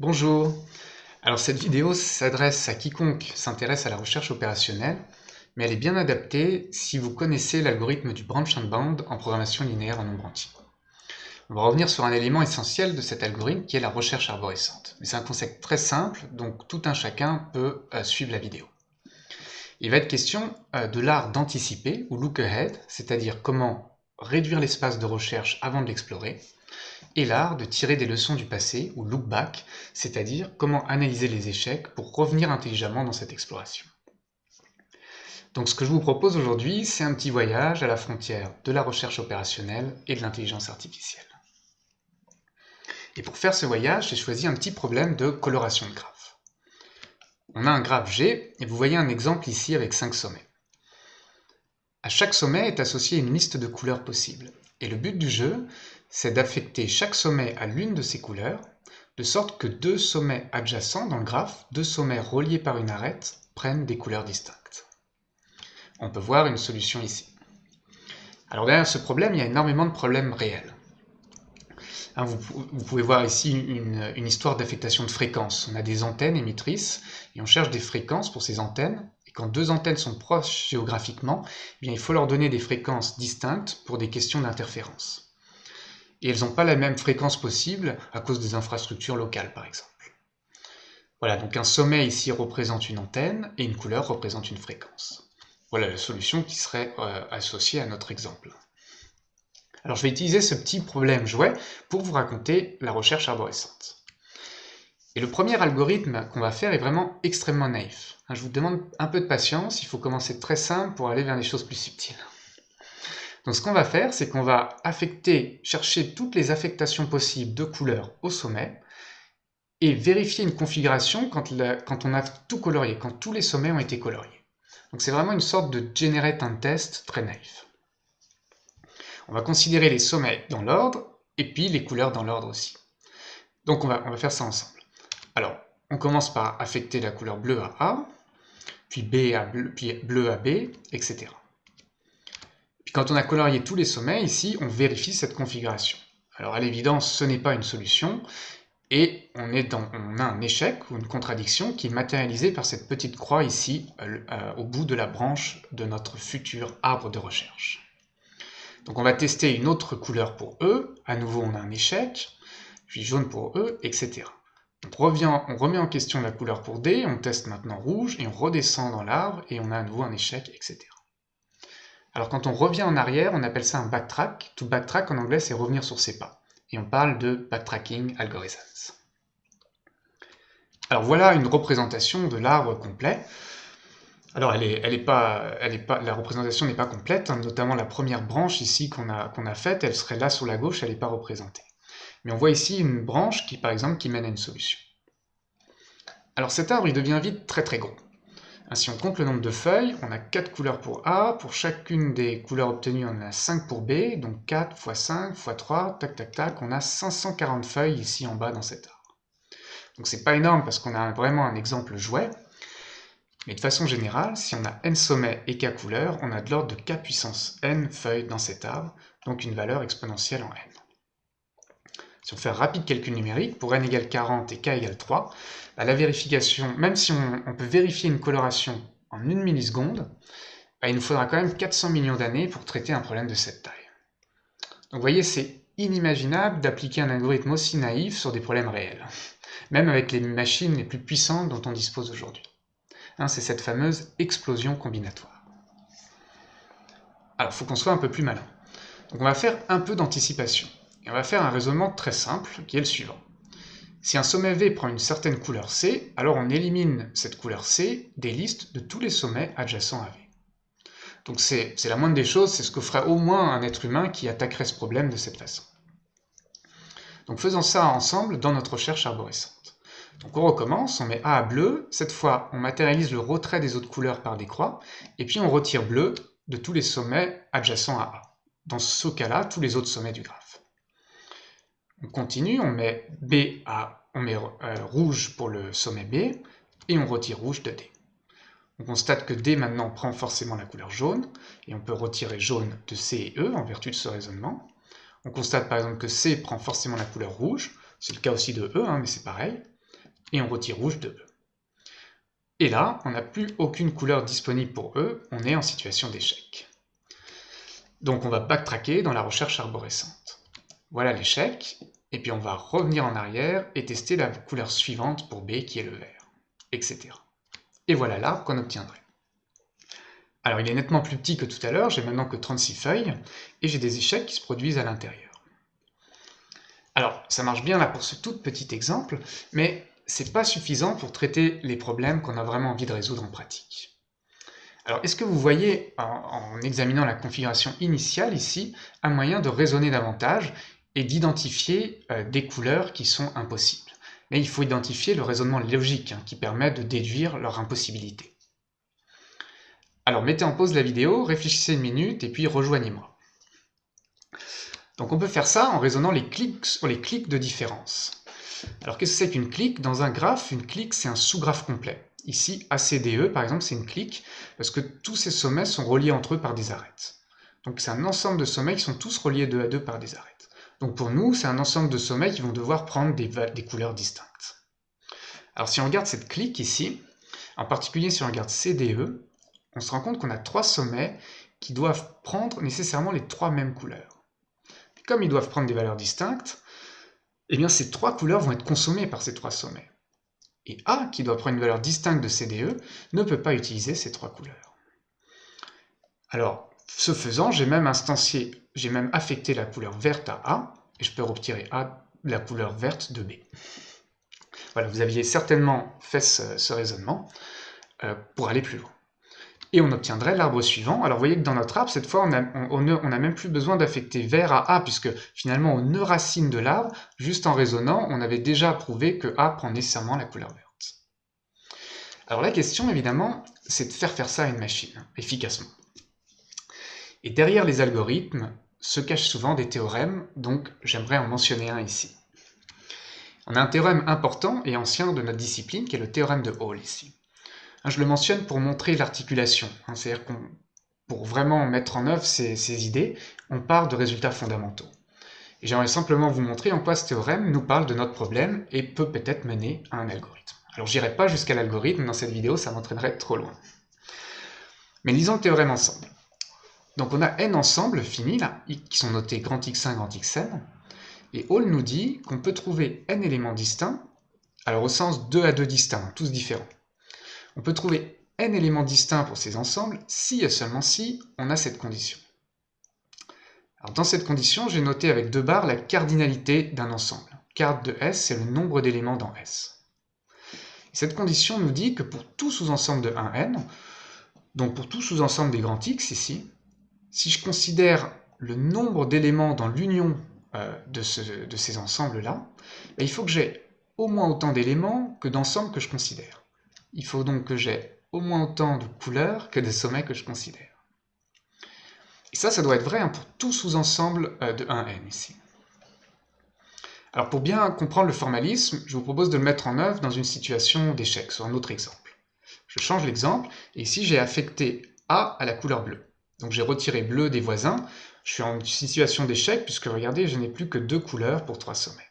Bonjour Alors cette vidéo s'adresse à quiconque s'intéresse à la recherche opérationnelle, mais elle est bien adaptée si vous connaissez l'algorithme du branch and bound en programmation linéaire en nombre entier. On va revenir sur un élément essentiel de cet algorithme qui est la recherche arborescente. C'est un concept très simple, donc tout un chacun peut euh, suivre la vidéo. Il va être question euh, de l'art d'anticiper, ou look ahead, c'est-à-dire comment réduire l'espace de recherche avant de l'explorer, et l'art de tirer des leçons du passé, ou look back, c'est-à-dire comment analyser les échecs pour revenir intelligemment dans cette exploration. Donc ce que je vous propose aujourd'hui, c'est un petit voyage à la frontière de la recherche opérationnelle et de l'intelligence artificielle. Et pour faire ce voyage, j'ai choisi un petit problème de coloration de graphe. On a un graphe G, et vous voyez un exemple ici avec 5 sommets. À chaque sommet est associée une liste de couleurs possibles. Et le but du jeu, c'est d'affecter chaque sommet à l'une de ces couleurs, de sorte que deux sommets adjacents dans le graphe, deux sommets reliés par une arête, prennent des couleurs distinctes. On peut voir une solution ici. Alors derrière ce problème, il y a énormément de problèmes réels. Hein, vous, pouvez voir ici une, histoire d'affectation de fréquences. On a des antennes émettrices et on cherche des fréquences pour ces antennes. Et quand deux antennes sont proches géographiquement, eh il faut leur donner des fréquences distinctes pour des questions d'interférence et elles n'ont pas la même fréquence possible à cause des infrastructures locales par exemple. Voilà, donc un sommet ici représente une antenne et une couleur représente une fréquence. Voilà la solution qui serait euh, associée à notre exemple. Alors je vais utiliser ce petit problème jouet pour vous raconter la recherche arborescente. Et le premier algorithme qu'on va faire est vraiment extrêmement naïf. Je vous demande un peu de patience, il faut commencer très simple pour aller vers des choses plus subtiles. Donc ce qu'on va faire, c'est qu'on va affecter, chercher toutes les affectations possibles de couleurs au sommet et vérifier une configuration quand, on a tout colorié, quand tous les sommets ont été coloriés. Donc c'est vraiment une sorte de generate un test très naïf. On va considérer les sommets dans l'ordre et puis les couleurs dans l'ordre aussi. Donc on va, on va faire ça ensemble. Alors, on commence par affecter la couleur bleue à A, puis, B à bleu, puis bleu à B, etc. Quand on a colorié tous les sommets, ici, on vérifie cette configuration. Alors à l'évidence, ce n'est pas une solution, et on, a un échec ou une contradiction qui est matérialisée par cette petite croix ici, euh, euh, au bout de la branche de notre futur arbre de recherche. Donc on va tester une autre couleur pour E, à nouveau on a un échec, puis jaune pour E, etc. On remet en question la couleur pour D, on teste maintenant rouge, et on redescend dans l'arbre, et on a à nouveau un échec, etc. Alors quand on revient en arrière, on appelle ça un backtrack. To backtrack en anglais, c'est revenir sur ses pas. Et on parle de backtracking algorithms. Alors voilà une représentation de l'arbre complet. Alors elle est, pas, elle est pas, la représentation n'est pas complète, hein. notamment la première branche ici qu'on a, qu'on a faite, elle serait là sur la gauche, elle n'est pas représentée. Mais on voit ici une branche qui, par exemple, qui mène à une solution. Alors cet arbre, il devient vite très très gros. Si on compte le nombre de feuilles, on a 4 couleurs pour A, pour chacune des couleurs obtenues, on a 5 pour B, donc 4 x 5 x 3, tac tac tac, on a 540 feuilles ici en bas dans cet arbre. Donc c'est pas énorme parce qu'on a vraiment un exemple jouet, mais de façon générale, si on a n sommets et k couleurs, on a de l'ordre de k puissance n feuilles dans cet arbre, donc une valeur exponentielle en n. Si on fait un rapide calcul numérique, pour n égale 40 et k égale 3, bah, la vérification, même si on, peut vérifier une coloration en une milliseconde, bah, il nous faudra quand même 400 millions d'années pour traiter un problème de cette taille. Donc vous voyez, c'est inimaginable d'appliquer un algorithme aussi naïf sur des problèmes réels, même avec les machines les plus puissantes dont on dispose aujourd'hui. Hein, c'est cette fameuse explosion combinatoire. Alors, il faut qu'on soit un peu plus malin. Donc on va faire un peu d'anticipation on va faire un raisonnement très simple, qui est le suivant. Si un sommet V prend une certaine couleur C, alors on élimine cette couleur C des listes de tous les sommets adjacents à V. Donc c'est la moindre des choses, c'est ce que ferait au moins un être humain qui attaquerait ce problème de cette façon. Donc faisons ça ensemble dans notre recherche arborescente. Donc on recommence, on met A à bleu, cette fois on matérialise le retrait des autres couleurs par des croix, et puis on retire bleu de tous les sommets adjacents à A. Dans ce cas-là, tous les autres sommets du graphe. On continue, on met B à, on met euh, rouge pour le sommet B, et on retire rouge de D. On constate que D maintenant prend forcément la couleur jaune, et on peut retirer jaune de C et E en vertu de ce raisonnement. On constate par exemple que C prend forcément la couleur rouge, c'est le cas aussi de E, hein, mais c'est pareil. et on retire rouge de E. Et là, on n'a plus aucune couleur disponible pour E, on est en situation d'échec. Donc on va backtracker dans la recherche arborescente. Voilà l'échec, et puis on va revenir en arrière et tester la couleur suivante pour B qui est le vert, etc. Et voilà l'arbre qu'on obtiendrait. Alors il est nettement plus petit que tout à l'heure, j'ai maintenant que 36 feuilles, et j'ai des échecs qui se produisent à l'intérieur. Alors ça marche bien là pour ce tout petit exemple, mais c'est pas suffisant pour traiter les problèmes qu'on a vraiment envie de résoudre en pratique. Alors, est-ce que vous voyez, en, examinant la configuration initiale ici, un moyen de raisonner davantage et d'identifier euh, des couleurs qui sont impossibles Mais il faut identifier le raisonnement logique hein, qui permet de déduire leur impossibilité. Alors, mettez en pause la vidéo, réfléchissez une minute et puis rejoignez-moi. Donc on peut faire ça en raisonnant les clics sur les clics de différence. Alors qu'est-ce que c'est qu'une clique? Dans un graphe, une clique c'est un sous-graphe complet. Ici, ACDE, par exemple, c'est une clique, parce que tous ces sommets sont reliés entre eux par des arêtes. Donc c'est un ensemble de sommets qui sont tous reliés deux à deux par des arêtes. Donc pour nous, c'est un ensemble de sommets qui vont devoir prendre des, des couleurs distinctes. Alors si on regarde cette clique ici, en particulier si on regarde CDE, on se rend compte qu'on a trois sommets qui doivent prendre nécessairement les trois mêmes couleurs. comme ils doivent prendre des valeurs distinctes, eh bien ces trois couleurs vont être consommées par ces trois sommets et A, qui doit prendre une valeur distincte de CDE, ne peut pas utiliser ces trois couleurs. Alors, ce faisant, j'ai même instancié, j'ai même affecté la couleur verte à A, et je peux retirer A la couleur verte de B. Voilà, vous aviez certainement fait ce, raisonnement euh, pour aller plus loin et on obtiendrait l'arbre suivant. Alors vous voyez que dans notre arbre, cette fois, on n'a même plus besoin d'affecter vert à A, puisque finalement on ne racine de l'arbre, juste en raisonnant, on avait déjà prouvé que A prend nécessairement la couleur verte. Alors la question, évidemment, c'est de faire faire ça à une machine, efficacement. Et derrière les algorithmes se cachent souvent des théorèmes, donc j'aimerais en mentionner un ici. On a un théorème important et ancien de notre discipline, qui est le théorème de Hall ici. Hein, je le mentionne pour montrer l'articulation, hein, c'est-à-dire qu'on pour vraiment mettre en œuvre ces, idées, on part de résultats fondamentaux. Et j'aimerais simplement vous montrer en quoi ce théorème nous parle de notre problème et peut peut-être mener à un algorithme. Alors j'irai pas jusqu'à l'algorithme dans cette vidéo, ça m'entraînerait trop loin. Mais lisons le théorème ensemble. Donc on a n ensembles finis, là, qui sont notés grand X1, grand Xn, et Hall nous dit qu'on peut trouver n éléments distincts, alors au sens 2 à 2 distincts, tous différents. On peut trouver n éléments distincts pour ces ensembles si et seulement si on a cette condition. Dans cette condition, j'ai noté avec deux barres la cardinalité d'un ensemble. Card de S, c'est le nombre d'éléments dans S. Cette condition nous dit que pour tout sous-ensemble de 1n, donc pour tout sous-ensemble des grands X ici, si je considère le nombre d'éléments dans l'union euh, de, ces ensembles-là, ben, il faut que j'ai au moins autant d'éléments que d'ensembles que je considère. Il faut donc que j'ai au moins autant de couleurs que de sommets que je considère. Et ça, ça doit être vrai hein, pour tout sous-ensemble euh, de 1n ici. Alors pour bien comprendre le formalisme, je vous propose de le mettre en œuvre dans une situation d'échec, sur un autre exemple. Je change l'exemple, et ici j'ai affecté A à la couleur bleue. Donc j'ai retiré bleu des voisins, je suis en situation d'échec, puisque regardez, je n'ai plus que deux couleurs pour trois sommets.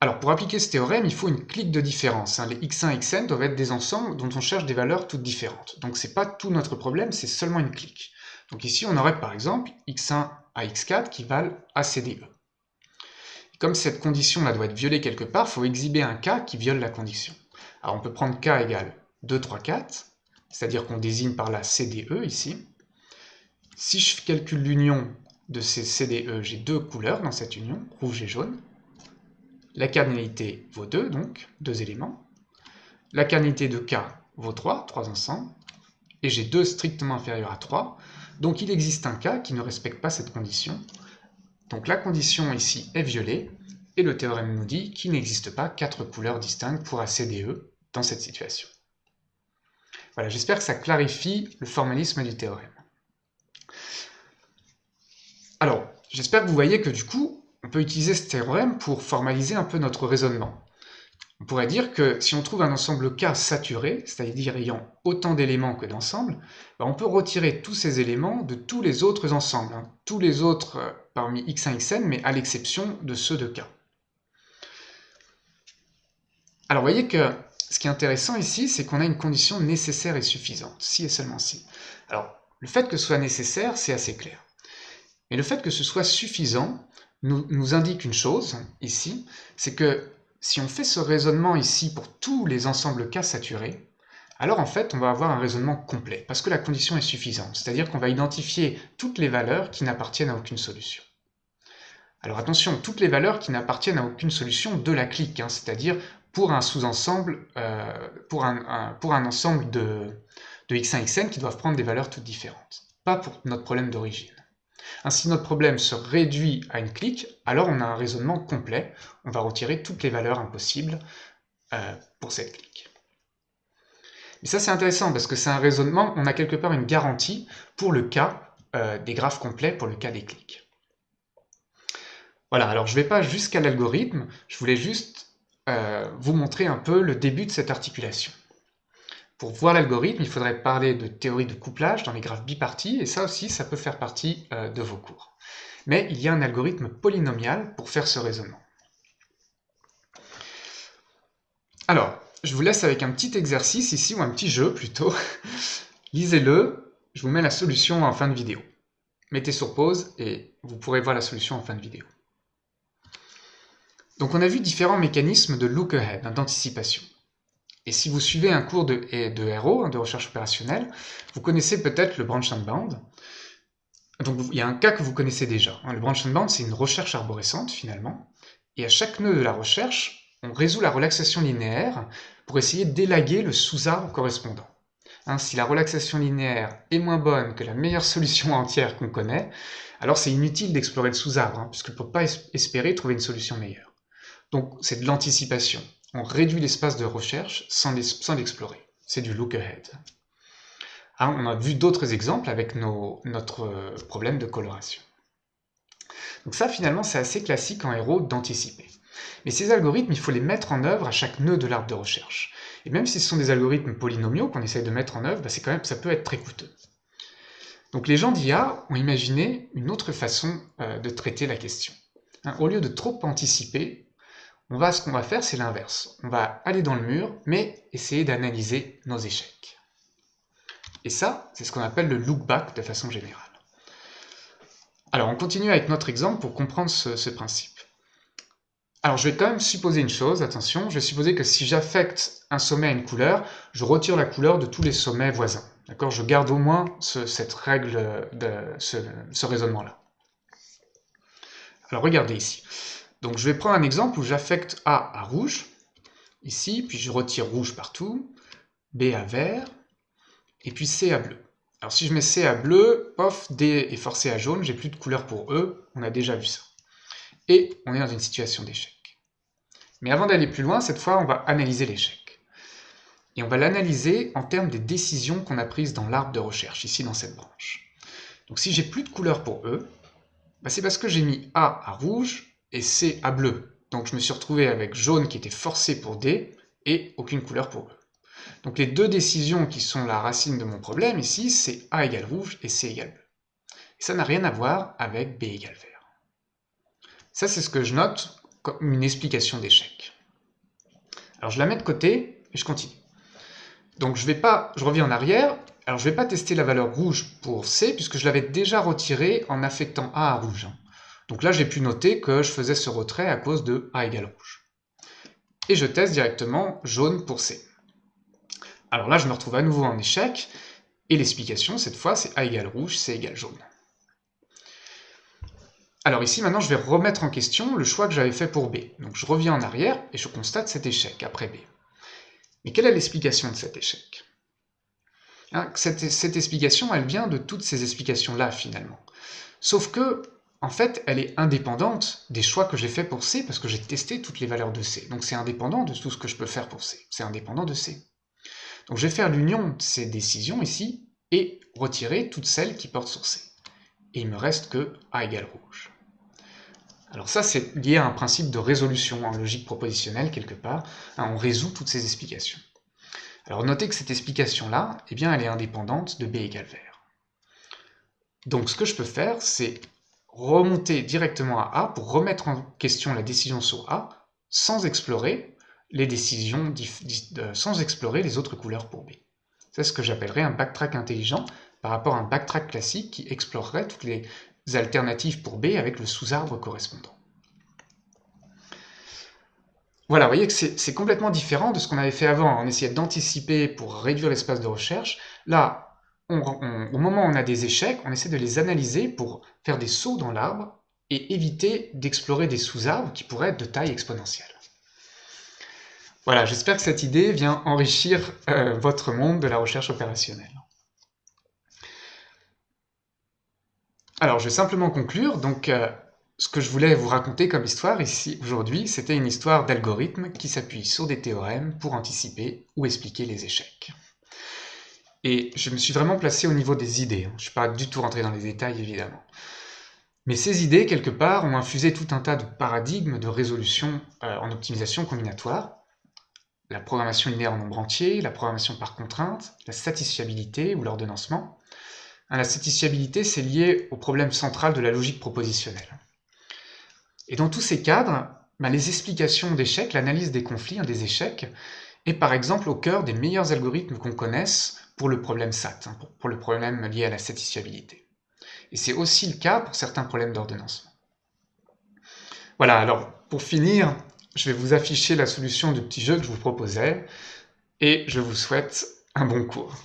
Alors pour appliquer ce théorème, il faut une clique de différence. Hein. Les x1 et xn doivent être des ensembles dont on cherche des valeurs toutes différentes. Donc c'est pas tout notre problème, c'est seulement une clique. Donc ici on aurait par exemple x1 à x4 qui valent ACDE. comme cette condition là doit être violée quelque part, il faut exhiber un cas qui viole la condition. Alors on peut prendre k égale 2, 3, 4, c'est-à-dire qu'on désigne par là CDE ici. Si je calcule l'union de ces CDE, j'ai deux couleurs dans cette union, rouge et jaune. La cardinalité vaut 2, donc, deux éléments. La cardinalité de K vaut 3, 3 ensemble. Et j'ai 2 strictement inférieur à 3. Donc il existe un cas qui ne respecte pas cette condition. Donc la condition ici est violée, et le théorème nous dit qu'il n'existe pas quatre couleurs distinctes pour ACDE dans cette situation. Voilà, j'espère que ça clarifie le formalisme du théorème. Alors, j'espère que vous voyez que du coup, on peut utiliser ce théorème pour formaliser un peu notre raisonnement. On pourrait dire que si on trouve un ensemble K saturé, c'est-à-dire ayant autant d'éléments que d'ensembles, ben, on peut retirer tous ces éléments de tous les autres ensembles, hein. tous les autres euh, parmi x1, xn, mais à l'exception de ceux de K. Alors vous voyez que ce qui est intéressant ici, c'est qu'on a une condition nécessaire et suffisante, si et seulement si. Alors, le fait que ce soit nécessaire, c'est assez clair. Mais le fait que ce soit suffisant nous, indique une chose, ici, c'est que si on fait ce raisonnement ici pour tous les ensembles K saturés, alors en fait on va avoir un raisonnement complet, parce que la condition est suffisante, c'est-à-dire qu'on va identifier toutes les valeurs qui n'appartiennent à aucune solution. Alors attention, toutes les valeurs qui n'appartiennent à aucune solution de la clique, hein, c'est-à-dire pour un sous-ensemble, euh, pour, un, pour, un, ensemble de, de x1, xn qui doivent prendre des valeurs toutes différentes, pas pour notre problème d'origine. Ainsi, notre problème se réduit à une clique, alors on a un raisonnement complet, on va retirer toutes les valeurs impossibles euh, pour cette clique. Et ça c'est intéressant parce que c'est un raisonnement, on a quelque part une garantie pour le cas euh, des graphes complets, pour le cas des clics. Voilà, alors je ne vais pas jusqu'à l'algorithme, je voulais juste euh, vous montrer un peu le début de cette articulation. Pour voir l'algorithme, il faudrait parler de théorie de couplage dans les graphes bipartis, et ça aussi, ça peut faire partie euh, de vos cours. Mais il y a un algorithme polynomial pour faire ce raisonnement. Alors, je vous laisse avec un petit exercice ici, ou un petit jeu plutôt. Lisez-le, je vous mets la solution en fin de vidéo. Mettez sur pause et vous pourrez voir la solution en fin de vidéo. Donc on a vu différents mécanismes de look-ahead, d'anticipation. Et si vous suivez un cours de, RO, de recherche opérationnelle, vous connaissez peut-être le branch and bound. Donc il y a un cas que vous connaissez déjà. Hein. Le branch and bound, c'est une recherche arborescente finalement. Et à chaque nœud de la recherche, on résout la relaxation linéaire pour essayer d'élaguer le sous-arbre correspondant. Hein, si la relaxation linéaire est moins bonne que la meilleure solution entière qu'on connaît, alors c'est inutile d'explorer le sous-arbre, hein, puisque ne peut pas espérer trouver une solution meilleure. Donc c'est de l'anticipation on réduit l'espace de recherche sans l'explorer. C'est du look ahead. Ah, on a vu d'autres exemples avec notre euh, problème de coloration. Donc ça, finalement, c'est assez classique en héros d'anticiper. Mais ces algorithmes, il faut les mettre en œuvre à chaque nœud de l'arbre de recherche. Et même si ce sont des algorithmes polynomiaux qu'on essaye de mettre en œuvre, bah, quand même, ça peut être très coûteux. Donc les gens d'IA ont imaginé une autre façon euh, de traiter la question. Hein, au lieu de trop anticiper, on va, ce qu'on va faire, c'est l'inverse. On va aller dans le mur, mais essayer d'analyser nos échecs. Et ça, c'est ce qu'on appelle le look back de façon générale. Alors, on continue avec notre exemple pour comprendre ce, principe. Alors, je vais quand même supposer une chose, attention, je vais supposer que si j'affecte un sommet à une couleur, je retire la couleur de tous les sommets voisins. D'accord? Je garde au moins cette règle, de ce raisonnement-là. Alors, regardez ici. Donc je vais prendre un exemple où j'affecte A à rouge, ici, puis je retire rouge partout, B à vert, et puis C à bleu. Alors si je mets C à bleu, pof, D est forcé à jaune, j'ai plus de couleur pour E, on a déjà vu ça. Et on est dans une situation d'échec. Mais avant d'aller plus loin, cette fois on va analyser l'échec. Et on va l'analyser en termes des décisions qu'on a prises dans l'arbre de recherche, ici dans cette branche. Donc si j'ai plus de couleur pour E, bah, c'est parce que j'ai mis A à rouge, et C à bleu. Donc je me suis retrouvé avec jaune qui était forcé pour D et aucune couleur pour E. Donc les deux décisions qui sont la racine de mon problème ici, c'est A égale rouge et C égale bleu. Et ça n'a rien à voir avec B égale vert. Ça, c'est ce que je note comme une explication d'échec. Alors je la mets de côté et je continue. Donc je vais pas, je reviens en arrière, alors je ne vais pas tester la valeur rouge pour C puisque je l'avais déjà retiré en affectant A à rouge. Donc là, j'ai pu noter que je faisais ce retrait à cause de A égale rouge. Et je teste directement jaune pour C. Alors là, je me retrouve à nouveau en échec, et l'explication, cette fois, c'est A égale rouge, C égale jaune. Alors ici, maintenant, je vais remettre en question le choix que j'avais fait pour B. Donc je reviens en arrière, et je constate cet échec après B. Mais quelle est l'explication de cet échec? Hein, cette, cette explication, elle vient de toutes ces explications-là, finalement. Sauf que en fait, elle est indépendante des choix que j'ai fait pour C, parce que j'ai testé toutes les valeurs de C. Donc c'est indépendant de tout ce que je peux faire pour C. C'est indépendant de C. Donc je vais faire l'union de ces décisions ici, et retirer toutes celles qui portent sur C. Et il me reste que A égale rouge. Alors ça, c'est lié à un principe de résolution en logique propositionnelle, quelque part. Hein, on résout toutes ces explications. Alors notez que cette explication-là, eh bien, elle est indépendante de B égale vert. Donc ce que je peux faire, c'est remonter directement à A pour remettre en question la décision sur A sans explorer les décisions sans explorer les autres couleurs pour B. C'est ce que j'appellerais un backtrack intelligent par rapport à un backtrack classique qui explorerait toutes les alternatives pour B avec le sous-arbre correspondant. Voilà, vous voyez que c'est complètement différent de ce qu'on avait fait avant. On essayait d'anticiper pour réduire l'espace de recherche. Là, au moment où on a des échecs, on essaie de les analyser pour faire des sauts dans l'arbre et éviter d'explorer des sous-arbres qui pourraient être de taille exponentielle. Voilà, j'espère que cette idée vient enrichir euh, votre monde de la recherche opérationnelle. Alors, je vais simplement conclure. Donc, euh, ce que je voulais vous raconter comme histoire ici, aujourd'hui, c'était une histoire d'algorithme qui s'appuie sur des théorèmes pour anticiper ou expliquer les échecs. Et je me suis vraiment placé au niveau des idées. Hein. Je ne suis pas du tout rentré dans les détails, évidemment. Mais ces idées, quelque part, ont infusé tout un tas de paradigmes de résolution euh, en optimisation combinatoire, la programmation linéaire en nombre entier, la programmation par contrainte, la satisfiabilité ou l'ordonnancement. Hein, la satisfiabilité, c'est lié au problème central de la logique propositionnelle. Et dans tous ces cadres, ben, les explications d'échecs, l'analyse des conflits, hein, des échecs, est par exemple au cœur des meilleurs algorithmes qu'on connaisse pour le problème SAT, hein, pour le problème lié à la satisfiabilité. Et c'est aussi le cas pour certains problèmes d'ordonnancement. Voilà, alors pour finir, je vais vous afficher la solution du petit jeu que je vous proposais, et je vous souhaite un bon cours.